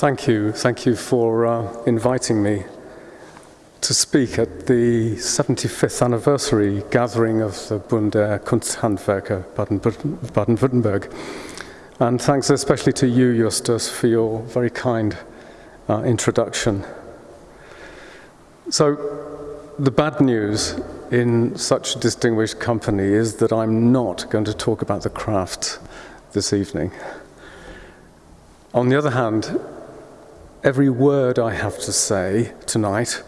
Thank you. Thank you for uh, inviting me to speak at the 75th anniversary gathering of the Bund der Kunsthandwerker Baden-Württemberg. And thanks especially to you, Justus, for your very kind uh, introduction. So, the bad news in such a distinguished company is that I'm not going to talk about the craft this evening. On the other hand, every word I have to say tonight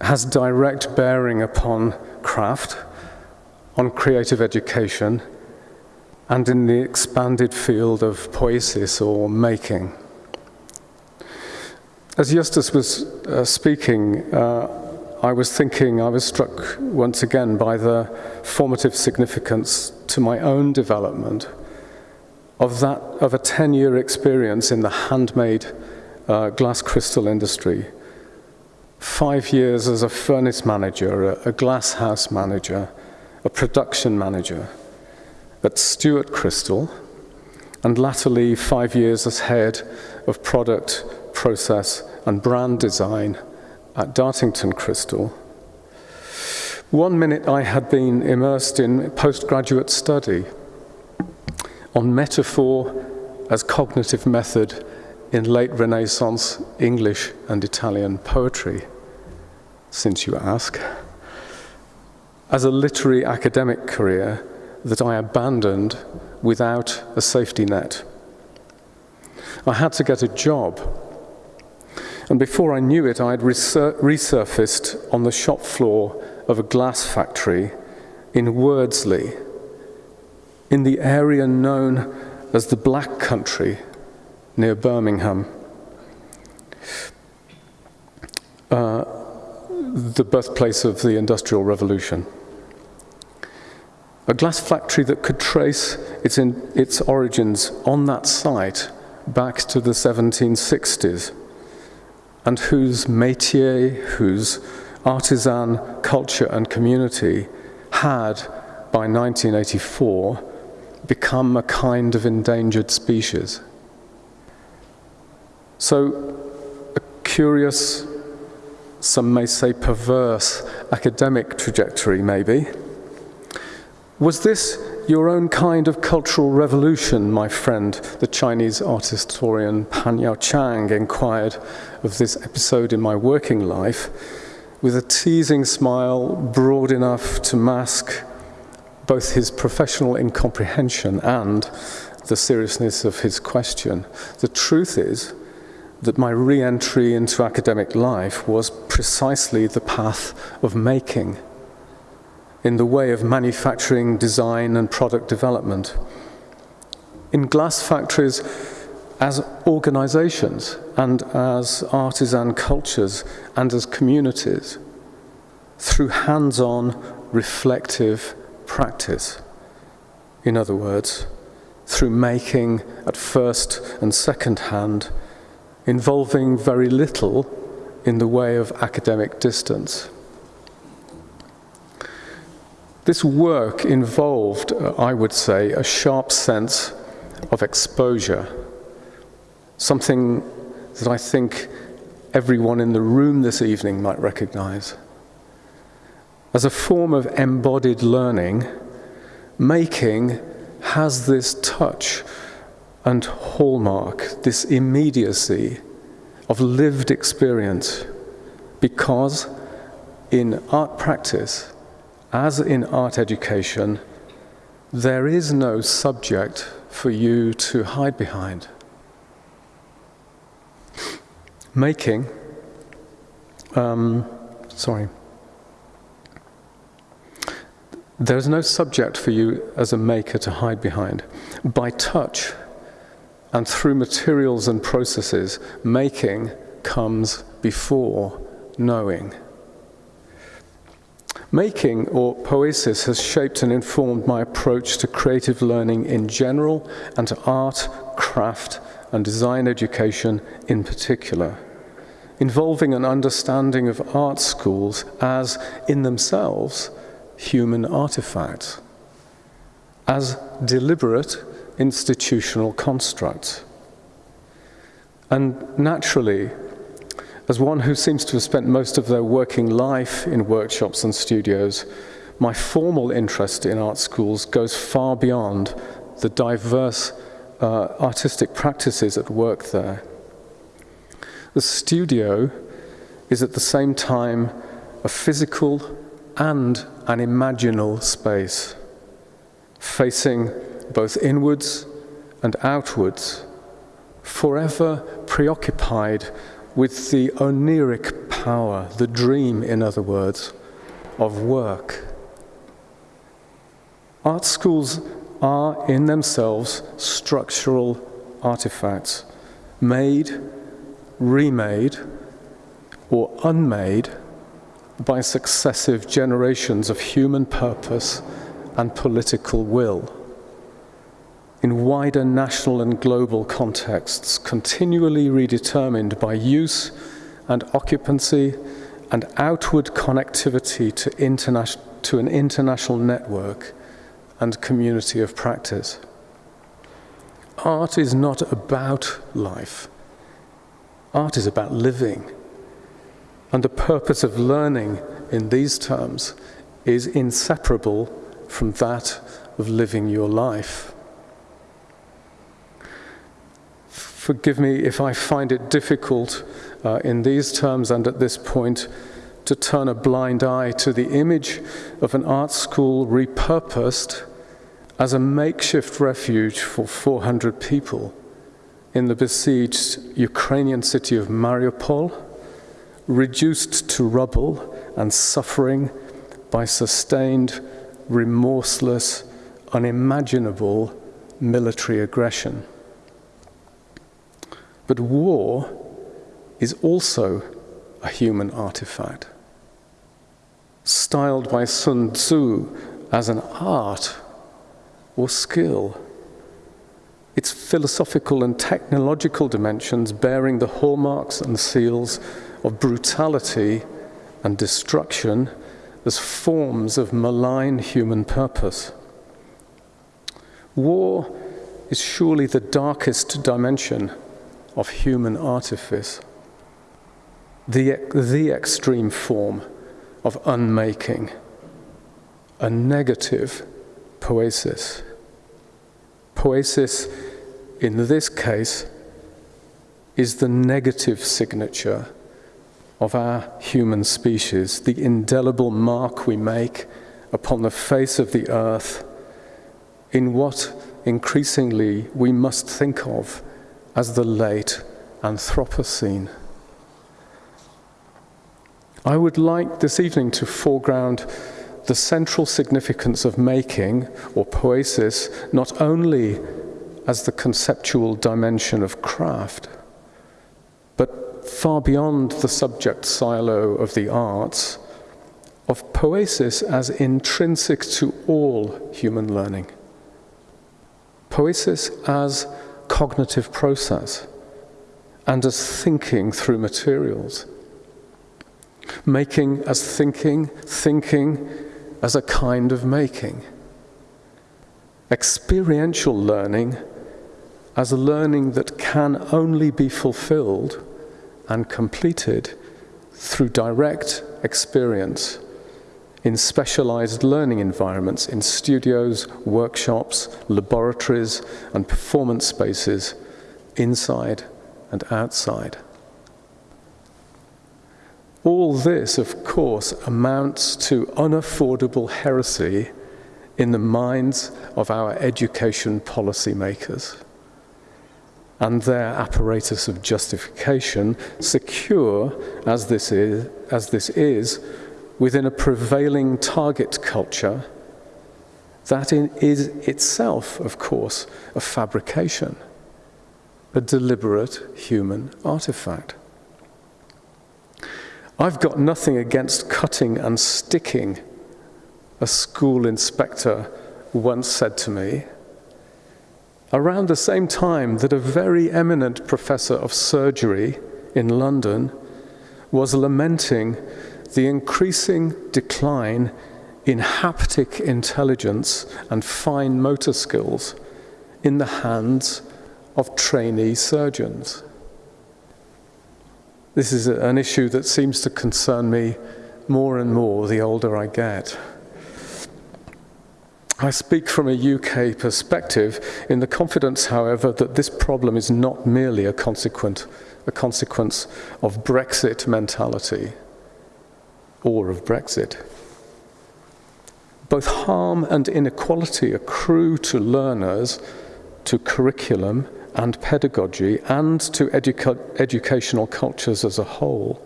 has direct bearing upon craft, on creative education, and in the expanded field of poesis or making. As Justus was uh, speaking, uh, I was thinking, I was struck once again by the formative significance to my own development of that of a 10-year experience in the handmade uh, glass crystal industry. Five years as a furnace manager, a, a glass house manager, a production manager at Stuart Crystal, and latterly five years as head of product, process, and brand design at Dartington Crystal. One minute I had been immersed in postgraduate study on metaphor as cognitive method in late Renaissance English and Italian poetry, since you ask, as a literary academic career that I abandoned without a safety net. I had to get a job, and before I knew it, I had resur resurfaced on the shop floor of a glass factory in Wordsley, in the area known as the Black Country near Birmingham. Uh, the birthplace of the Industrial Revolution. A glass factory that could trace its, in, its origins on that site back to the 1760s, and whose métier, whose artisan culture and community had, by 1984, become a kind of endangered species. So, a curious, some may say perverse, academic trajectory, maybe. Was this your own kind of cultural revolution, my friend? The Chinese art historian Pan Yao Chang inquired of this episode in my working life with a teasing smile broad enough to mask both his professional incomprehension and the seriousness of his question. The truth is, that my re entry into academic life was precisely the path of making, in the way of manufacturing, design, and product development. In glass factories, as organizations, and as artisan cultures, and as communities, through hands on, reflective practice. In other words, through making at first and second hand involving very little in the way of academic distance. This work involved, uh, I would say, a sharp sense of exposure, something that I think everyone in the room this evening might recognize. As a form of embodied learning, making has this touch and hallmark, this immediacy of lived experience, because in art practice, as in art education, there is no subject for you to hide behind. Making, um, sorry, there is no subject for you as a maker to hide behind. By touch, and through materials and processes, making comes before knowing. Making, or poesis, has shaped and informed my approach to creative learning in general and to art, craft, and design education in particular, involving an understanding of art schools as, in themselves, human artifacts, as deliberate institutional construct. And naturally, as one who seems to have spent most of their working life in workshops and studios, my formal interest in art schools goes far beyond the diverse uh, artistic practices at work there. The studio is at the same time a physical and an imaginal space, facing both inwards and outwards, forever preoccupied with the oneiric power, the dream, in other words, of work. Art schools are in themselves structural artifacts, made, remade, or unmade by successive generations of human purpose and political will. In wider national and global contexts, continually redetermined by use and occupancy and outward connectivity to, to an international network and community of practice. Art is not about life. Art is about living. And the purpose of learning in these terms is inseparable from that of living your life. Forgive me if I find it difficult uh, in these terms and at this point to turn a blind eye to the image of an art school repurposed as a makeshift refuge for 400 people in the besieged Ukrainian city of Mariupol, reduced to rubble and suffering by sustained, remorseless, unimaginable military aggression. But war is also a human artifact. Styled by Sun Tzu as an art or skill. Its philosophical and technological dimensions bearing the hallmarks and seals of brutality and destruction as forms of malign human purpose. War is surely the darkest dimension of human artifice, the, the extreme form of unmaking, a negative poesis. Poesis, in this case, is the negative signature of our human species, the indelible mark we make upon the face of the earth in what increasingly we must think of as the late Anthropocene. I would like this evening to foreground the central significance of making, or poesis, not only as the conceptual dimension of craft, but far beyond the subject silo of the arts, of poesis as intrinsic to all human learning. Poesis as cognitive process and as thinking through materials. Making as thinking, thinking as a kind of making. Experiential learning as a learning that can only be fulfilled and completed through direct experience in specialized learning environments, in studios, workshops, laboratories, and performance spaces, inside and outside. All this, of course, amounts to unaffordable heresy in the minds of our education policymakers and their apparatus of justification, secure as this is, as this is within a prevailing target culture that is itself, of course, a fabrication, a deliberate human artifact. I've got nothing against cutting and sticking, a school inspector once said to me, around the same time that a very eminent professor of surgery in London was lamenting the increasing decline in haptic intelligence and fine motor skills in the hands of trainee surgeons. this is an issue that seems to concern me more and more the older I get. I speak from a UK perspective in the confidence, however, that this problem is not merely a, consequent, a consequence of Brexit mentality or of Brexit. Both harm and inequality accrue to learners, to curriculum and pedagogy, and to educa educational cultures as a whole,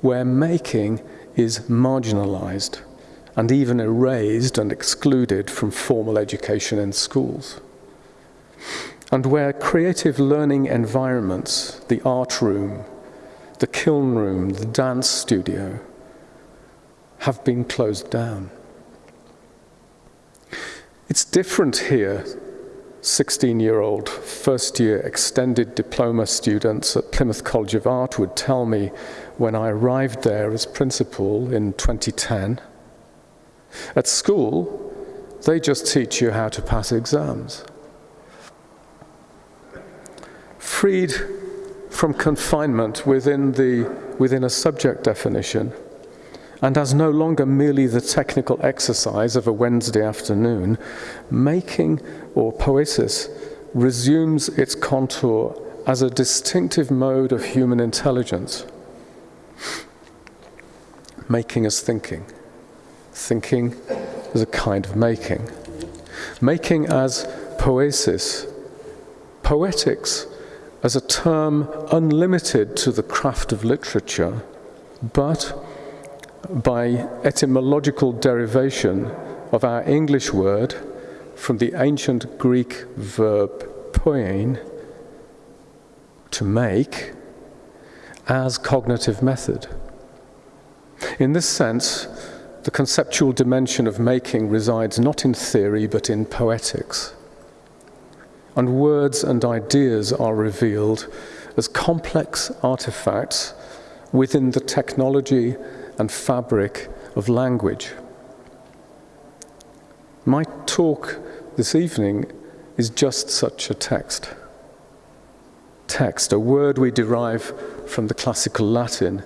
where making is marginalized and even erased and excluded from formal education in schools. And where creative learning environments, the art room, the kiln room, the dance studio, have been closed down. It's different here 16 year old first year extended diploma students at Plymouth College of Art would tell me when I arrived there as principal in 2010 at school, they just teach you how to pass exams. Freed from confinement within, the, within a subject definition, and as no longer merely the technical exercise of a Wednesday afternoon, making or poesis resumes its contour as a distinctive mode of human intelligence, making us thinking. Thinking as a kind of making. Making as poesis. Poetics as a term unlimited to the craft of literature, but by etymological derivation of our English word from the ancient Greek verb poiein, to make, as cognitive method. In this sense, the conceptual dimension of making resides not in theory but in poetics. And words and ideas are revealed as complex artifacts within the technology and fabric of language. My talk this evening is just such a text. Text, a word we derive from the classical Latin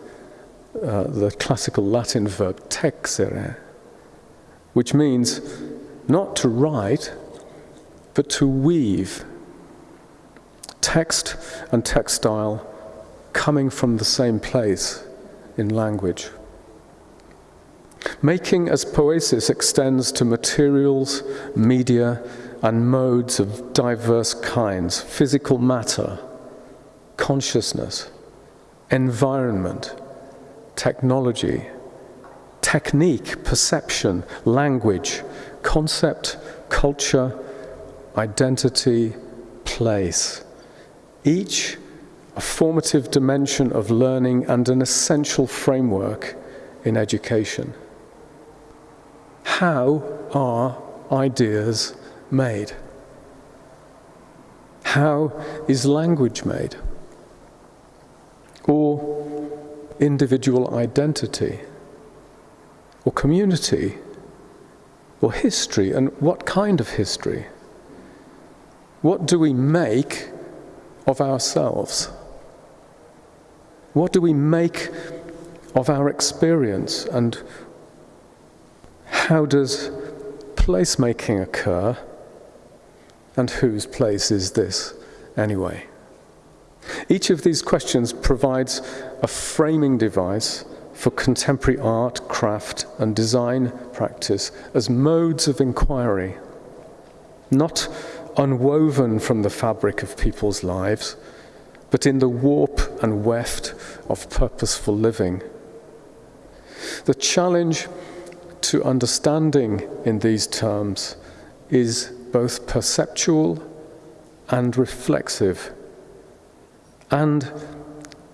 uh, the classical Latin verb texere, which means not to write, but to weave. Text and textile coming from the same place in language. Making as poesis extends to materials, media, and modes of diverse kinds physical matter, consciousness, environment, technology, technique, perception, language, concept, culture, identity, place. Each a formative dimension of learning and an essential framework in education. How are ideas made? How is language made? Or individual identity or community or history and what kind of history? What do we make of ourselves? What do we make of our experience and how does placemaking occur and whose place is this anyway? Each of these questions provides a framing device for contemporary art, craft, and design practice as modes of inquiry, not unwoven from the fabric of people's lives, but in the warp and weft of purposeful living. The challenge to understanding in these terms is both perceptual and reflexive and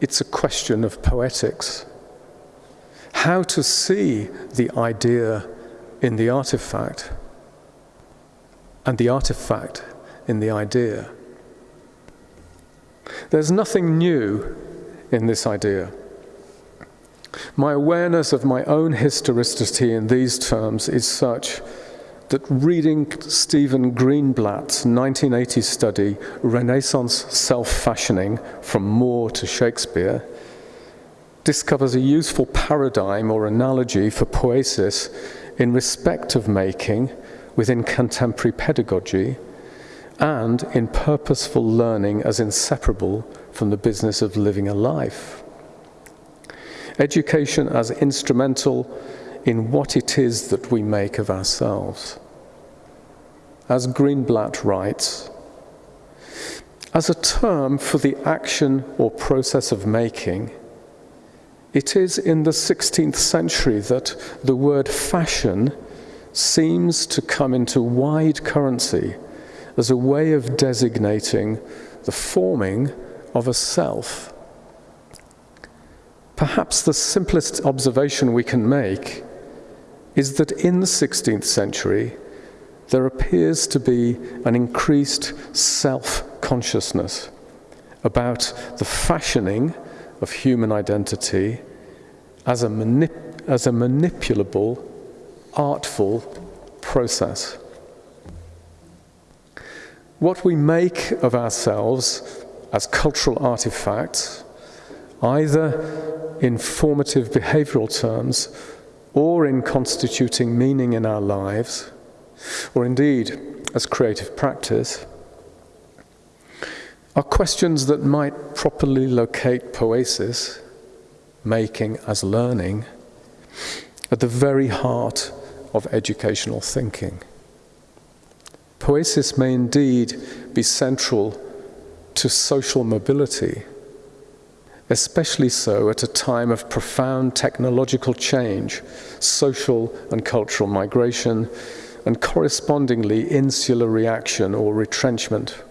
it's a question of poetics. How to see the idea in the artifact and the artifact in the idea. There's nothing new in this idea. My awareness of my own historicity in these terms is such that reading Stephen Greenblatt's 1980 study, Renaissance Self-Fashioning, From More to Shakespeare, discovers a useful paradigm or analogy for poesis in respect of making within contemporary pedagogy and in purposeful learning as inseparable from the business of living a life. Education as instrumental in what it is that we make of ourselves. As Greenblatt writes, as a term for the action or process of making, it is in the 16th century that the word fashion seems to come into wide currency as a way of designating the forming of a self. Perhaps the simplest observation we can make is that in the 16th century, there appears to be an increased self consciousness about the fashioning of human identity as a, manip- as a manipulable, artful process. What we make of ourselves as cultural artifacts, either in formative behavioral terms or in constituting meaning in our lives, or indeed as creative practice, are questions that might properly locate poesis, making as learning, at the very heart of educational thinking. Poesis may indeed be central to social mobility, especially so at a time of profound technological change, social and cultural migration, and correspondingly insular reaction or retrenchment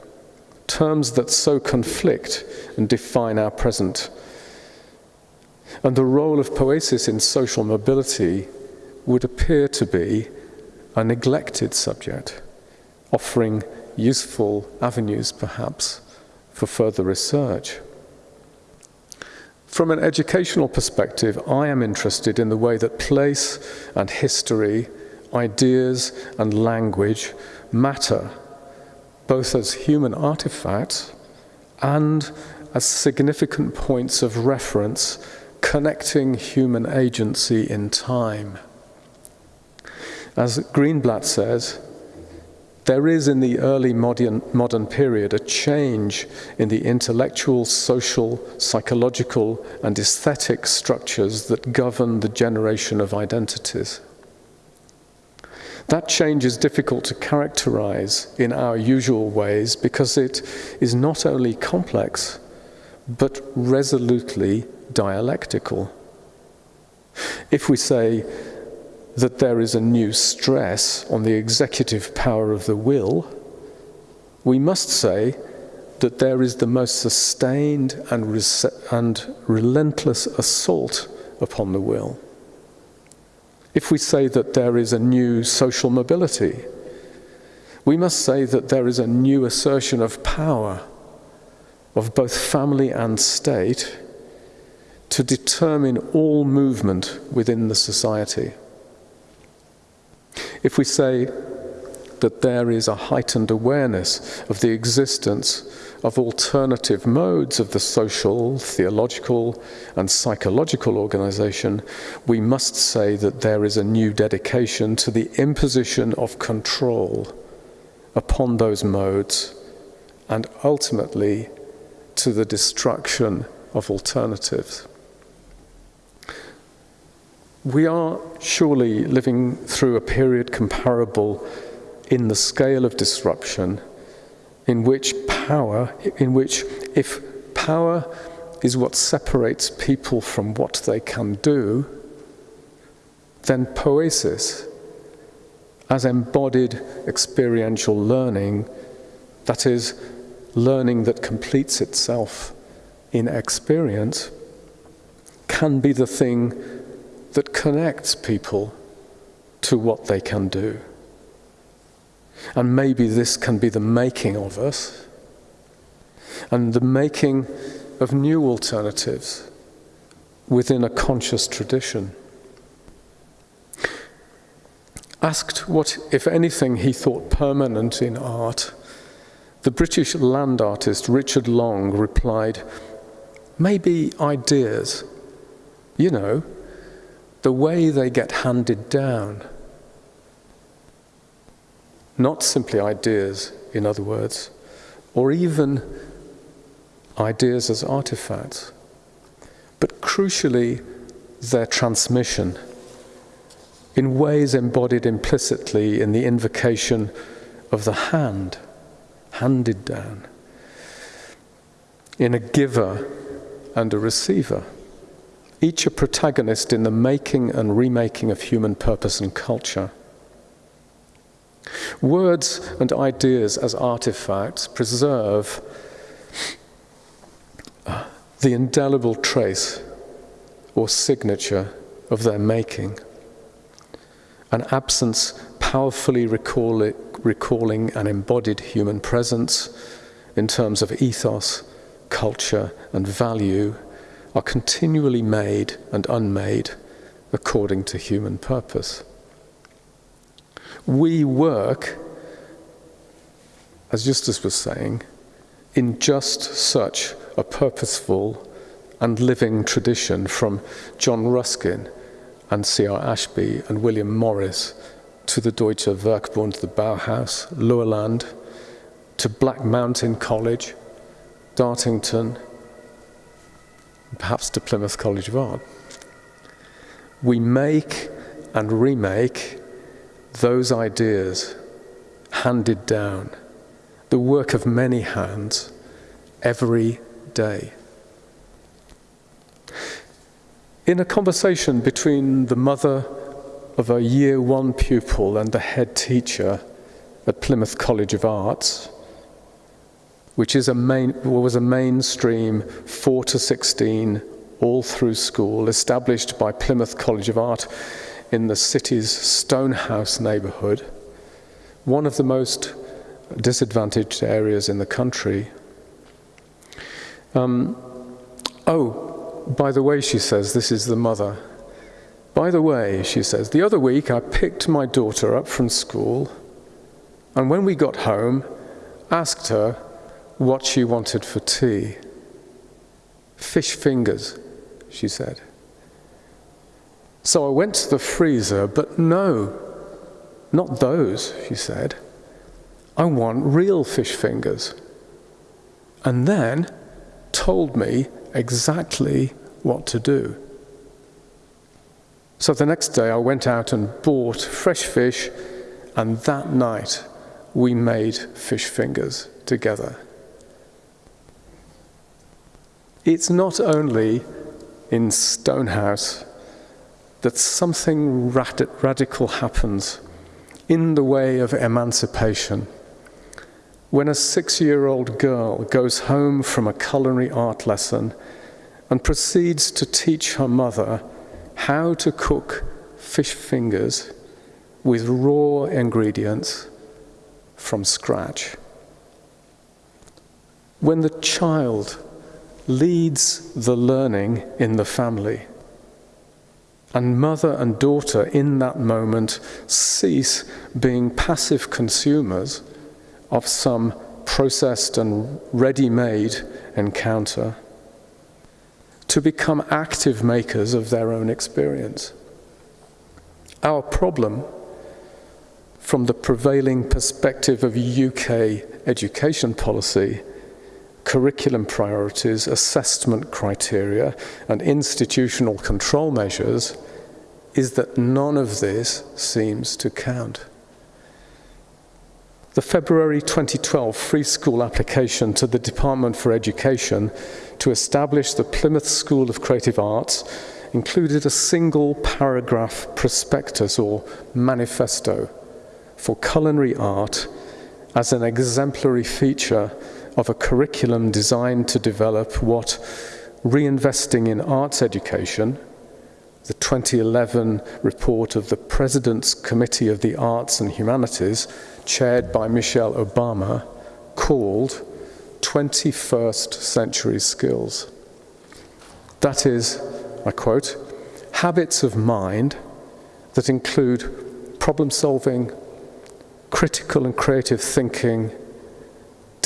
terms that so conflict and define our present. And the role of poesis in social mobility would appear to be a neglected subject, offering useful avenues perhaps for further research. From an educational perspective, I am interested in the way that place and history, ideas and language matter both as human artifacts and as significant points of reference connecting human agency in time. As Greenblatt says, there is in the early modern, modern period a change in the intellectual, social, psychological, and aesthetic structures that govern the generation of identities. That change is difficult to characterize in our usual ways because it is not only complex, but resolutely dialectical. If we say that there is a new stress on the executive power of the will, we must say that there is the most sustained and, and relentless assault upon the will if we say that there is a new social mobility, we must say that there is a new assertion of power of both family and state to determine all movement within the society. If we say that there is a heightened awareness of the existence of alternative modes of the social, theological, and psychological organization, we must say that there is a new dedication to the imposition of control upon those modes and ultimately to the destruction of alternatives. We are surely living through a period comparable in the scale of disruption in which power, in which if power is what separates people from what they can do, then poesis, as embodied experiential learning, that is, learning that completes itself in experience, can be the thing that connects people to what they can do. And maybe this can be the making of us and the making of new alternatives within a conscious tradition. Asked what, if anything, he thought permanent in art, the British land artist Richard Long replied, Maybe ideas, You know, the way they get handed down. Not simply ideas, in other words, or even ideas as artifacts, but crucially, their transmission in ways embodied implicitly in the invocation of the hand, handed down, in a giver and a receiver, each a protagonist in the making and remaking of human purpose and culture. Words and ideas as artifacts preserve the indelible trace or signature of their making. An absence powerfully recall it, recalling an embodied human presence in terms of ethos, culture, and value are continually made and unmade according to human purpose. We work, as Justus was saying, in just such a purposeful and living tradition from John Ruskin and C.R. Ashby and William Morris to the Deutsche Werkbund, the Bauhaus, Loheland, to Black Mountain College, Dartington, perhaps to Plymouth College of Art. We make and remake those ideas handed down, the work of many hands, every day. In a conversation between the mother of a year one pupil and the head teacher at Plymouth College of Arts, which is a main, was a mainstream 4 to 16 all through school established by Plymouth College of Art in the city's Stonehouse neighbourhood, one of the most disadvantaged areas in the country. Um, oh, by the way, she says, this is the mother. By the way, she says, the other week I picked my daughter up from school, and when we got home, asked her what she wanted for tea. Fish fingers, she said. So I went to the freezer, but no, not those, she said. I want real fish fingers. And then told me exactly what to do. So the next day I went out and bought fresh fish, and that night we made fish fingers together. It's not only in Stonehouse that something rad radical happens in the way of emancipation when a six year old girl goes home from a culinary art lesson and proceeds to teach her mother how to cook fish fingers with raw ingredients from scratch. When the child leads the learning in the family, and mother and daughter in that moment cease being passive consumers of some processed and ready made encounter to become active makers of their own experience. Our problem, from the prevailing perspective of UK education policy, curriculum priorities, assessment criteria, and institutional control measures, is that none of this seems to count. The February 2012 free school application to the Department for Education to establish the Plymouth School of Creative Arts included a single paragraph prospectus or manifesto for culinary art as an exemplary feature of a curriculum designed to develop what reinvesting in arts education, the 2011 report of the President's Committee of the Arts and Humanities chaired by Michelle Obama, called 21st Century Skills. That is, I quote, habits of mind that include problem solving, critical and creative thinking,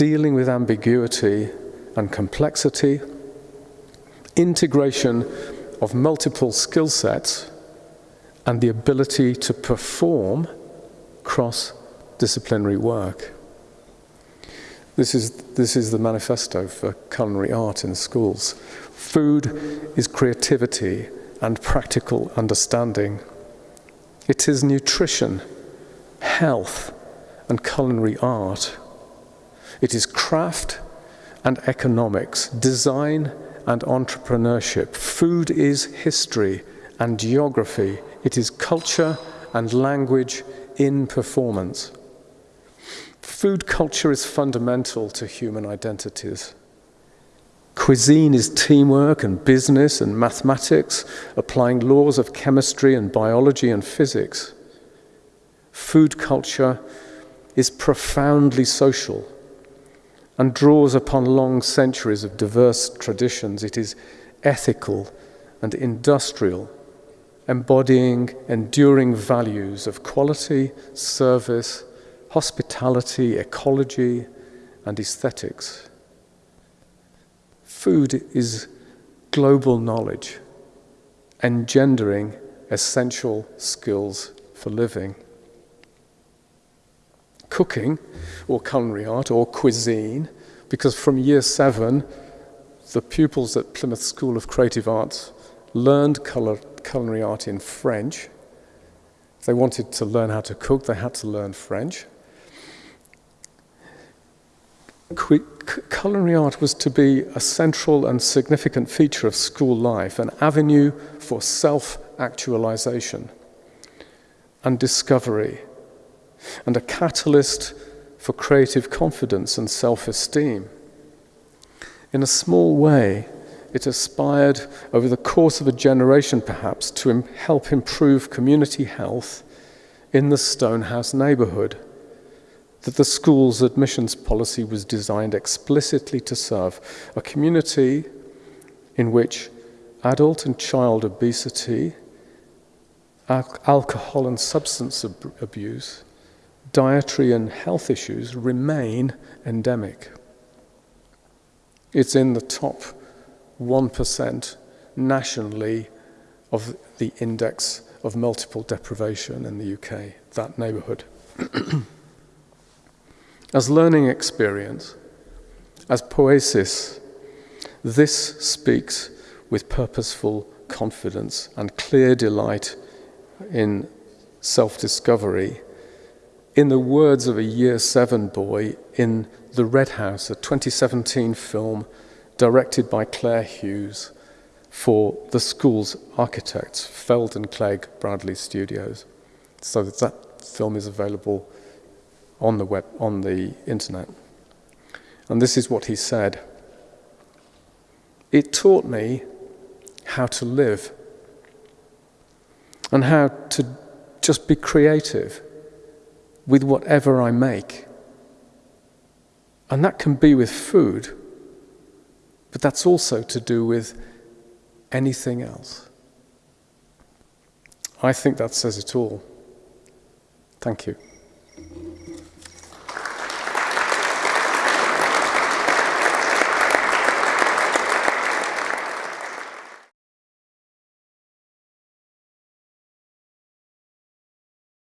dealing with ambiguity and complexity, integration of multiple skill sets and the ability to perform cross disciplinary work. This is, this is the manifesto for culinary art in schools. Food is creativity and practical understanding. It is nutrition, health, and culinary art. It is craft and economics, design and entrepreneurship. Food is history and geography. It is culture and language in performance. Food culture is fundamental to human identities. Cuisine is teamwork and business and mathematics, applying laws of chemistry and biology and physics. Food culture is profoundly social and draws upon long centuries of diverse traditions. It is ethical and industrial, embodying enduring values of quality, service, hospitality, ecology, and aesthetics. Food is global knowledge, engendering essential skills for living. Cooking, or culinary art, or cuisine, because from year seven, the pupils at Plymouth School of Creative Arts learned culinary art in French. If they wanted to learn how to cook, they had to learn French culinary art was to be a central and significant feature of school life, an avenue for self actualization and discovery, and a catalyst for creative confidence and self esteem. In a small way, it aspired over the course of a generation perhaps to Im help improve community health in the Stonehouse neighbourhood that the school's admissions policy was designed explicitly to serve a community in which adult and child obesity, al alcohol and substance ab abuse, dietary and health issues remain endemic. It's in the top 1% nationally of the index of multiple deprivation in the UK, that neighbourhood. As learning experience, as poesis, this speaks with purposeful confidence and clear delight in self discovery. In the words of a year seven boy in The Red House, a 2017 film directed by Claire Hughes for the school's architects, Feilden Clegg Bradley Studios. So that film is available on the web, on the internet. And this is what he said. It taught me how to live and how to just be creative with whatever I make. And that can be with food, but that's also to do with anything else. I think that says it all. Thank you.